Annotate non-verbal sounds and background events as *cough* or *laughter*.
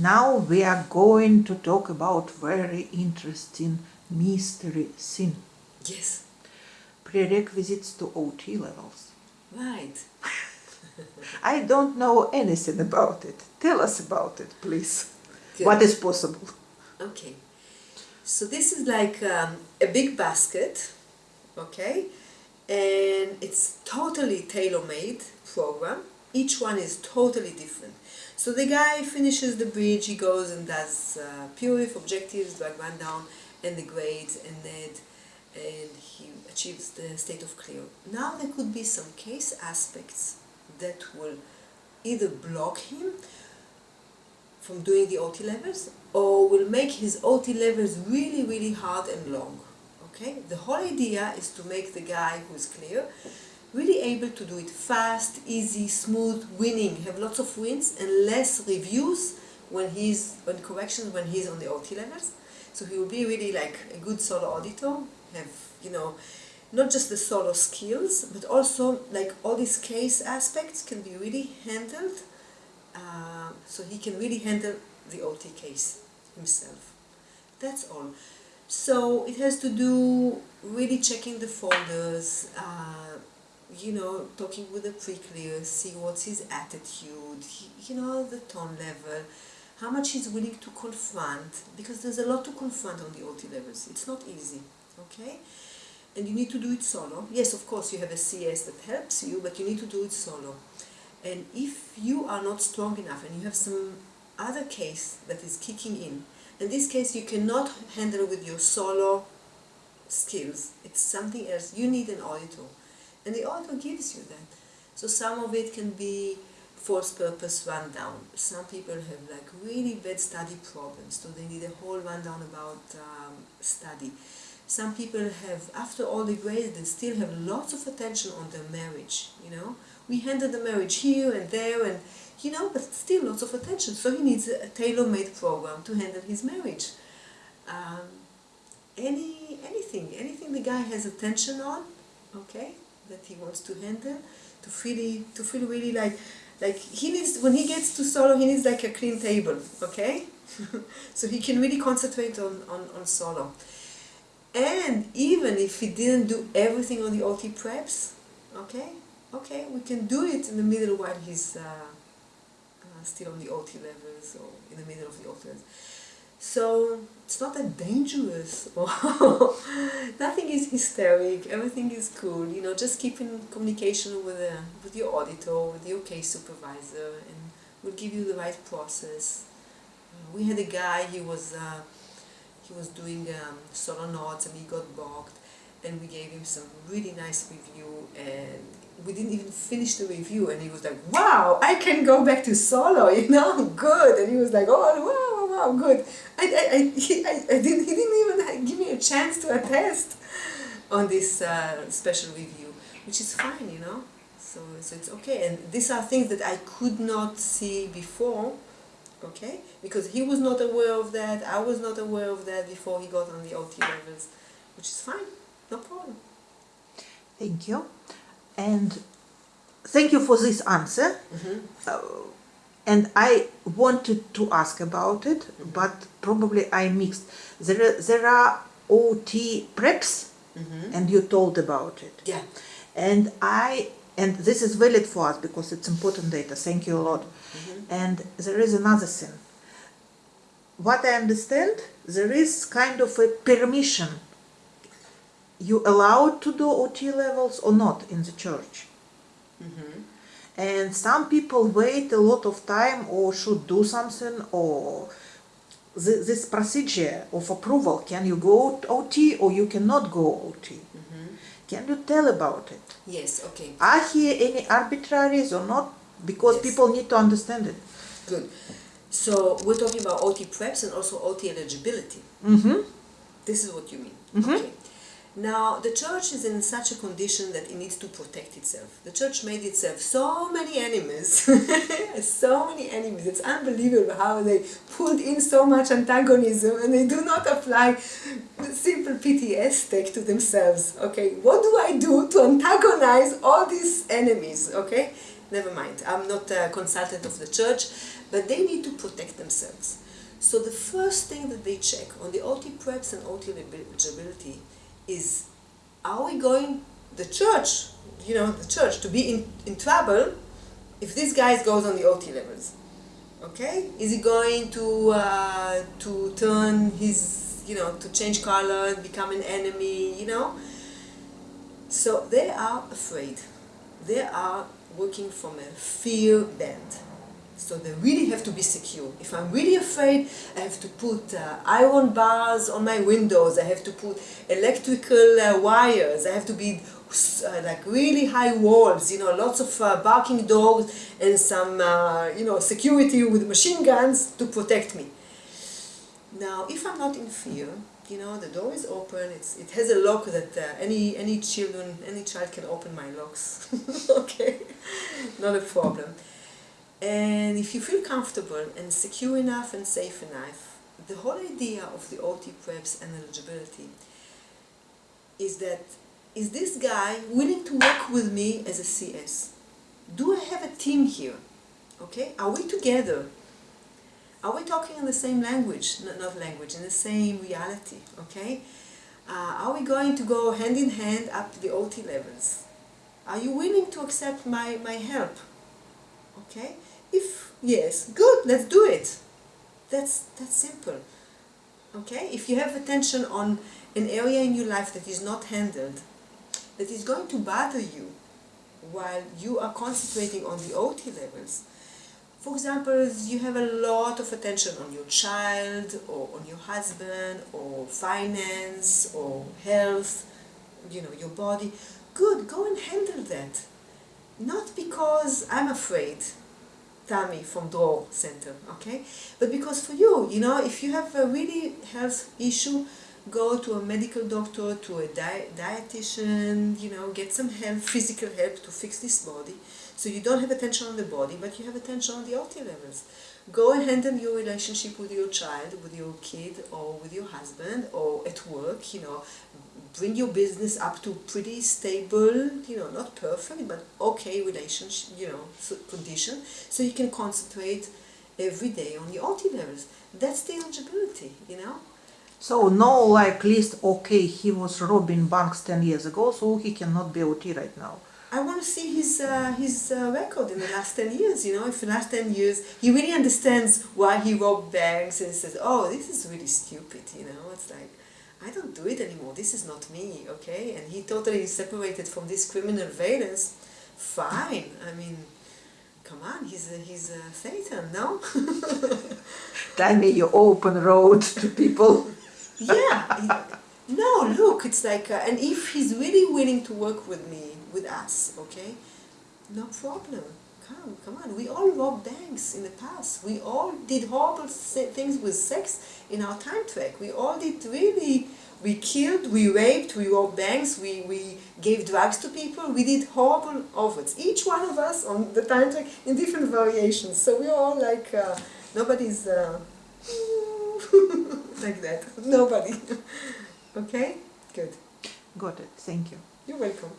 Now we are going to talk about very interesting mystery sin. Yes. Prerequisites to OT levels. Right. *laughs* I don't know anything about it. Tell us about it, please. Good. What is possible? Okay. So this is like um, a big basket, okay? And it's totally tailor-made program. Each one is totally different. So the guy finishes the bridge, he goes and does uh, objectives, drug rundown, and the grades, and then and he achieves the state of clear. Now there could be some case aspects that will either block him from doing the OT levels or will make his OT levels really, really hard and long. Okay? The whole idea is to make the guy who's clear really able to do it fast, easy, smooth, winning, have lots of wins and less reviews when he's on corrections when he's on the OT levels. So he will be really like a good solo auditor, have, you know, not just the solo skills, but also like all these case aspects can be really handled uh, so he can really handle the OT case himself. That's all. So it has to do really checking the folders, uh, you know, talking with the pre-clear, see what's his attitude, you know, the tone level, how much he's willing to confront, because there's a lot to confront on the OT levels. It's not easy, okay? And you need to do it solo. Yes, of course, you have a CS that helps you, but you need to do it solo. And if you are not strong enough and you have some other case that is kicking in, in this case you cannot handle with your solo skills. It's something else. You need an auditor. And the auditor gives you that. So some of it can be false purpose rundown. Some people have like really bad study problems, so they need a whole rundown about um, study. Some people have, after all the grades, they still have lots of attention on their marriage, you know. We handle the marriage here and there and, you know, but still lots of attention. So he needs a tailor-made program to handle his marriage. Um, any, anything, anything the guy has attention on, okay, that he wants to handle, to feel, to feel really like, like he needs, when he gets to solo, he needs like a clean table, okay? *laughs* so he can really concentrate on, on, on solo. And even if he didn't do everything on the OT preps, okay, okay, we can do it in the middle while he's uh, uh, still on the OT levels or in the middle of the OT levels. So it's not that dangerous. *laughs* Nothing is hysteric, everything is cool, you know, just keep in communication with, uh, with your auditor, with your case supervisor and we'll give you the right process. Uh, we had a guy, he was uh, he was doing um, solo NOTs and he got bogged and we gave him some really nice review and we didn't even finish the review and he was like wow I can go back to solo *laughs* you know? Good. And he was like oh wow wow, wow good I, I, I, he, I, I didn't, he didn't even give me a chance to attest on this uh, special review which is fine you know so, so it's okay and these are things that I could not see before okay? Because he was not aware of that, I was not aware of that before he got on the OT levels, which is fine, no problem. Thank you. And thank you for this answer. Mm -hmm. uh, and I wanted to ask about it, but probably I mixed. There, are, there are OT preps, mm -hmm. and you told about it. Yeah. And I and this is valid for us because it's important data. Thank you a lot. Mm -hmm. And there is another thing. What I understand, there is kind of a permission. You allowed to do OT levels or not in the church. Mm -hmm. And some people wait a lot of time or should do something or th this procedure of approval, can you go OT or you cannot go OT? Mm -hmm. Can you tell about it? Yes, okay. Are here any arbitraries or not? Because Yes. people need to understand it. Good. So we're talking about OT preps and also OT eligibility. Mm-hmm. This is what you mean. Mhm. Okay. Now, the church is in such a condition that it needs to protect itself. The church made itself so many enemies, so many enemies. It's unbelievable how they pulled in so much antagonism and they do not apply simple PTS tech to themselves. Okay, what do I do to antagonize all these enemies? Okay, never mind. I'm not a consultant of the church, but they need to protect themselves. So the first thing that they check on the OT preps and OT eligibility is, are we going, the church, you know, the church, to be in, in trouble if this guy goes on the OT levels? Okay? Is he going to, uh, to turn his, you know, to change color, become an enemy, you know? So they are afraid. They are working from a fear band. So they really have to be secure. If I'm really afraid, I have to put uh, iron bars on my windows. I have to put electrical uh, wires. I have to be uh, like really high walls, you know, lots of uh, barking dogs and some, uh, you know, security with machine guns to protect me. Now, if I'm not in fear, you know, the door is open, it's, it has a lock that uh, any, any children, any child can open my locks, *laughs* okay, not a problem. And if you feel comfortable and secure enough and safe enough, the whole idea of the OT preps and eligibility is that, is this guy willing to work with me as a CS? Do I have a team here? Okay, are we together? Are we talking in the same language, not, language, in the same reality, okay? Uh, are we going to go hand in hand up to the OT levels? Are you willing to accept my, my help? Okay? If yes, good, let's do it. That's, that's simple. Okay? If you have attention on an area in your life that is not handled, that is going to bother you while you are concentrating on the OT levels, for example, you have a lot of attention on your child or on your husband or finance or health, you know, your body. Good, go and handle that. Not because I'm afraid, Tami from Dror Center, okay? But because for you, you know, if you have a really health issue, go to a medical doctor, to a di dietitian, you know, get some help, physical help to fix this body. So you don't have attention on the body, but you have attention on the OT levels. Go and handle your relationship with your child, with your kid, or with your husband, or at work, you know, bring your business up to pretty stable, you know, not perfect, but okay relationship, you know, condition, so you can concentrate every day on your OT levels. That's the eligibility, you know. So no like list, okay, he was robbing banks 10 years ago, so he cannot be OT right now. I want to see his uh, his uh, record in the last 10 years, you know, if in the last 10 years he really understands why he robbed banks and says, oh, this is really stupid, you know, it's like, I don't do it anymore, this is not me, okay, and he totally separated from this criminal violence, fine, I mean, come on, he's a, he's a thetan, no? *laughs* Tell me you open road to people. *laughs* yeah, no, look, it's like, uh, and if he's really willing to work with me, with us, okay, no problem. Come, come on. We all robbed banks in the past. We all did horrible things with sex in our time track. We all did really, we killed, we raped, we robbed banks, we, we gave drugs to people. We did horrible offers. Each one of us on the time track in different variations. So we're all like, uh, nobody's... Uh, *laughs* like that. Nobody. *laughs* okay? Good. Got it. Thank you. You're welcome.